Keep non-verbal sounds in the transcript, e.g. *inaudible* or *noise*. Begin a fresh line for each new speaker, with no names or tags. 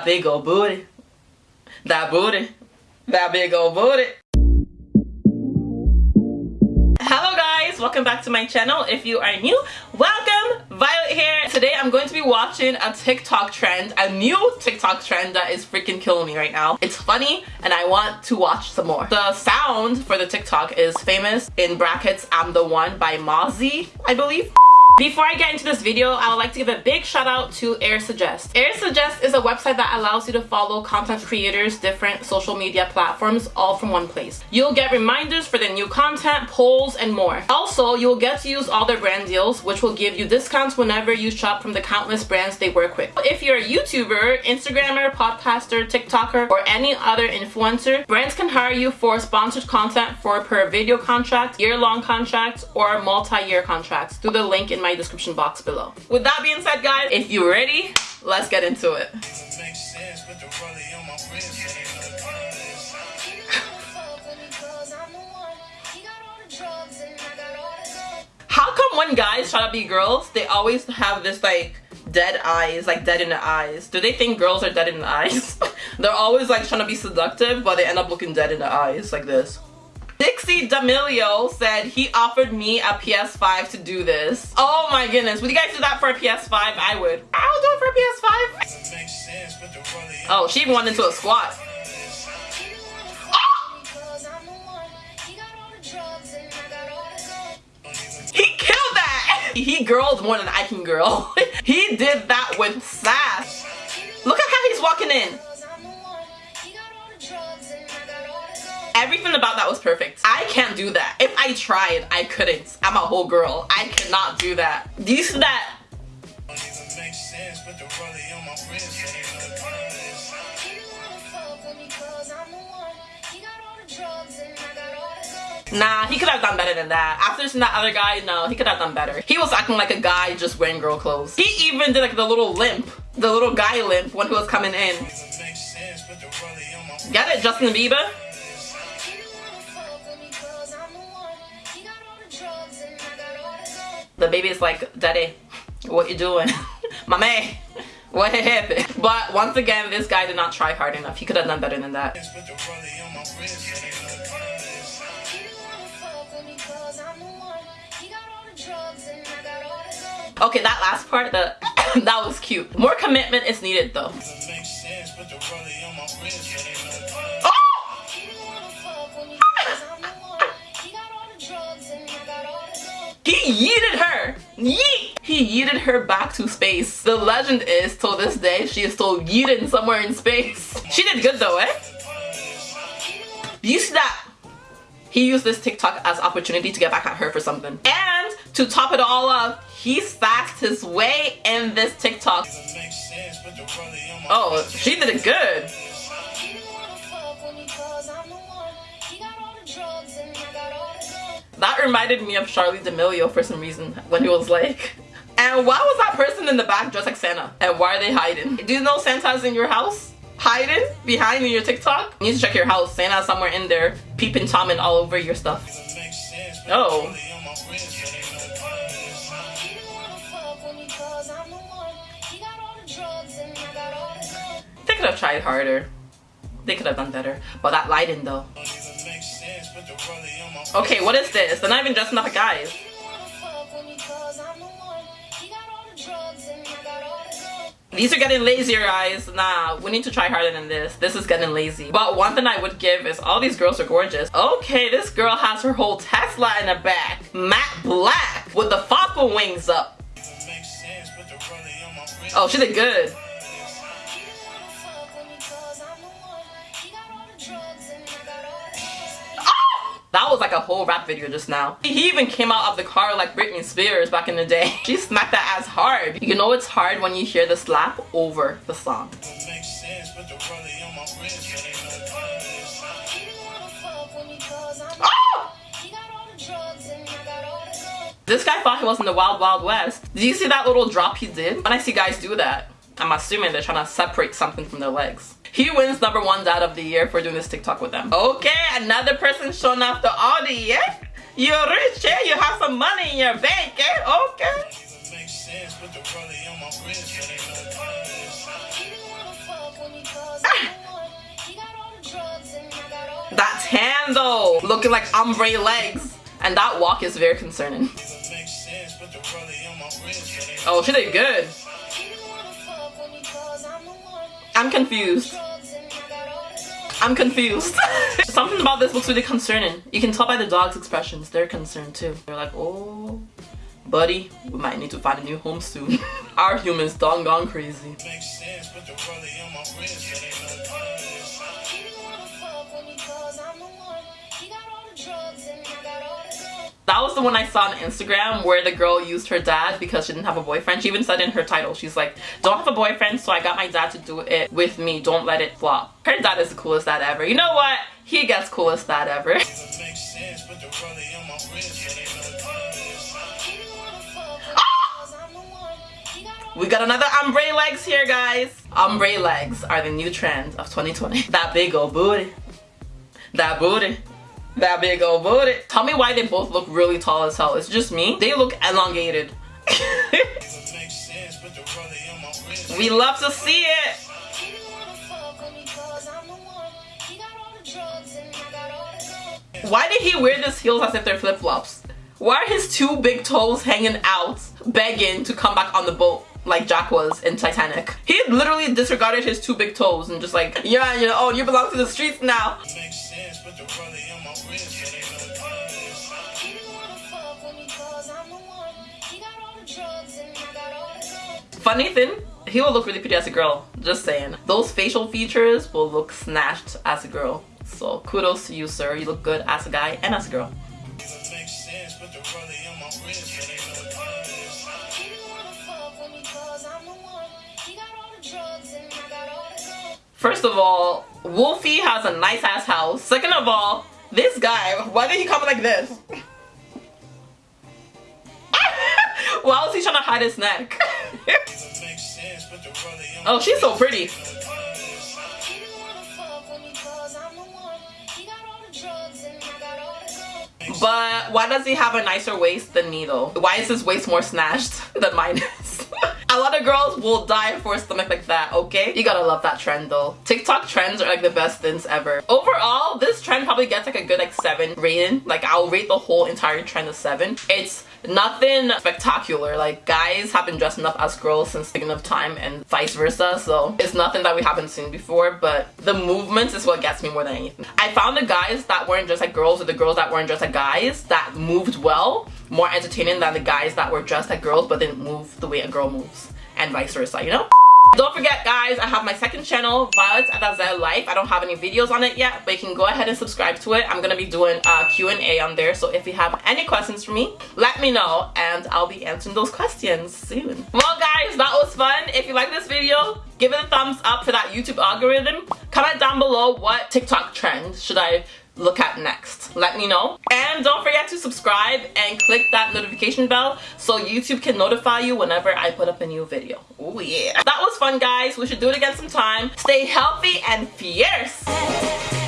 That big old booty. That booty. That big old booty. Hello guys, welcome back to my channel. If you are new, welcome. Violet here. Today I'm going to be watching a TikTok trend, a new TikTok trend that is freaking killing me right now. It's funny and I want to watch some more. The sound for the TikTok is famous in brackets I'm the one by Mozzie, I believe. Before I get into this video, I would like to give a big shout out to AirSuggest. AirSuggest is a website that allows you to follow content creators, different social media platforms, all from one place. You'll get reminders for the new content, polls, and more. Also, you'll get to use all their brand deals, which will give you discounts whenever you shop from the countless brands they work with. If you're a YouTuber, Instagrammer, podcaster, TikToker, or any other influencer, brands can hire you for sponsored content for per video contract, year-long contracts, or multi-year contracts through the link in my description box below. With that being said, guys, if you're ready, let's get into it. How come when guys try to be girls, they always have this like dead eyes, like dead in the eyes? Do they think girls are dead in the eyes? *laughs* They're always like trying to be seductive, but they end up looking dead in the eyes like this. Dixie D'Amelio said he offered me a PS5 to do this. Oh my goodness. Would you guys do that for a PS5? I would. I would do it for a PS5. Oh, she even went into a squat. He killed that! He girled more than I can girl. *laughs* he did that with sass. Look at how he's walking in. Everything about that was perfect. I can't do that. If I tried, I couldn't. I'm a whole girl. I cannot do that. Do you see that? Nah, he could have done better than that. After seeing that other guy, no, he could have done better. He was acting like a guy just wearing girl clothes. He even did like the little limp, the little guy limp when he was coming in. Get it, Justin Bieber? The baby is like, Daddy, what you doing? *laughs* My man, what happened? *laughs* But once again, this guy did not try hard enough. He could have done better than that. Okay, that last part, the *coughs* that was cute. More commitment is needed though. He yeeted her. Yeet! He yeeted her back to space. The legend is, till this day, she is still yeeted somewhere in space. *laughs* She did good though, eh? You see that? He used this TikTok as opportunity to get back at her for something. And to top it all up, he sassed his way in this TikTok. Oh, she did it good. That reminded me of Charli D'Amelio for some reason when he was like, and why was that person in the back dressed like Santa? And why are they hiding? Do you know Santa's in your house? Hiding behind in your TikTok? You need to check your house. Santa's somewhere in there peeping Tom and all over your stuff. Oh. They could have tried harder. They could have done better. But that lighting though. Okay, what is this? They're not even dressing up guys. These are getting lazier, guys. Nah, we need to try harder than this. This is getting lazy. But one thing I would give is all these girls are gorgeous. Okay, this girl has her whole Tesla in the back. Matte black with the Falcon wings up. Oh, she did good. That was like a whole rap video just now. He even came out of the car like Britney Spears back in the day. *laughs* She smacked that ass hard. You know it's hard when you hear the slap over the song. Oh! This guy thought he was in the wild wild west. Did you see that little drop he did? When I see guys do that, I'm assuming they're trying to separate something from their legs. He wins number one dad of the year for doing this TikTok with them. Okay, another person shown off the the yeah? You're rich, yeah? You have some money in your bank, yeah? Okay. *laughs* That's him though, looking like ombre legs. And that walk is very concerning. Oh, she did good. I'm confused. I'm confused. *laughs* Something about this looks really concerning. You can tell by the dog's expressions. They're concerned too. They're like, oh, buddy, we might need to find a new home soon. *laughs* Our humans done gone crazy. That was the one I saw on Instagram where the girl used her dad because she didn't have a boyfriend. She even said in her title, she's like, don't have a boyfriend, so I got my dad to do it with me. Don't let it flop. Her dad is the coolest dad ever. You know what? He gets coolest dad ever. *laughs* Ah! We got another ombre legs here, guys. Ombre legs are the new trend of 2020. *laughs* That big old booty. That booty. That big old booty. Tell me why they both look really tall as hell. It's just me. They look elongated. *laughs* we love to see it. Why did he wear these heels as if they're flip-flops? Why are his two big toes hanging out, begging to come back on the boat? like Jack was in Titanic. He literally disregarded his two big toes and just like, yeah, you know, oh, you belong to the streets now. Funny thing, he will look really pretty as a girl, just saying. Those facial features will look snatched as a girl. So kudos to you, sir. You look good as a guy and as a girl. First of all, Wolfie has a nice ass house. Second of all, this guy, why did he come like this? *laughs* why was he trying to hide his neck? *laughs* oh, she's so pretty. But why does he have a nicer waist than though? Why is his waist more snatched *laughs* than mine is? A lot of girls will die for a stomach like that, okay? You gotta love that trend though. TikTok trends are like the best things ever. Overall, this trend probably gets like a good like 7 rating. Like I'll rate the whole entire trend a 7. It's nothing spectacular. Like guys have been dressing up as girls since beginning of time and vice versa so it's nothing that we haven't seen before but the movements is what gets me more than anything. I found the guys that weren't dressed like girls or the girls that weren't dressed like guys that moved well more entertaining than the guys that were dressed like girls but didn't move the way a girl moves and vice versa you know don't forget guys, I have my second channel, Violet Adazel Life. I don't have any videos on it yet, but you can go ahead and subscribe to it. I'm going to be doing a Q&A on there, so if you have any questions for me, let me know and I'll be answering those questions soon. Well guys, that was fun. If you like this video, give it a thumbs up for that YouTube algorithm. Comment down below what TikTok trend should I look at next. Let me know. And don't forget to subscribe and click that notification bell so youtube can notify you whenever i put up a new video. Oh yeah. That was fun guys. We should do it again sometime. Stay healthy and fierce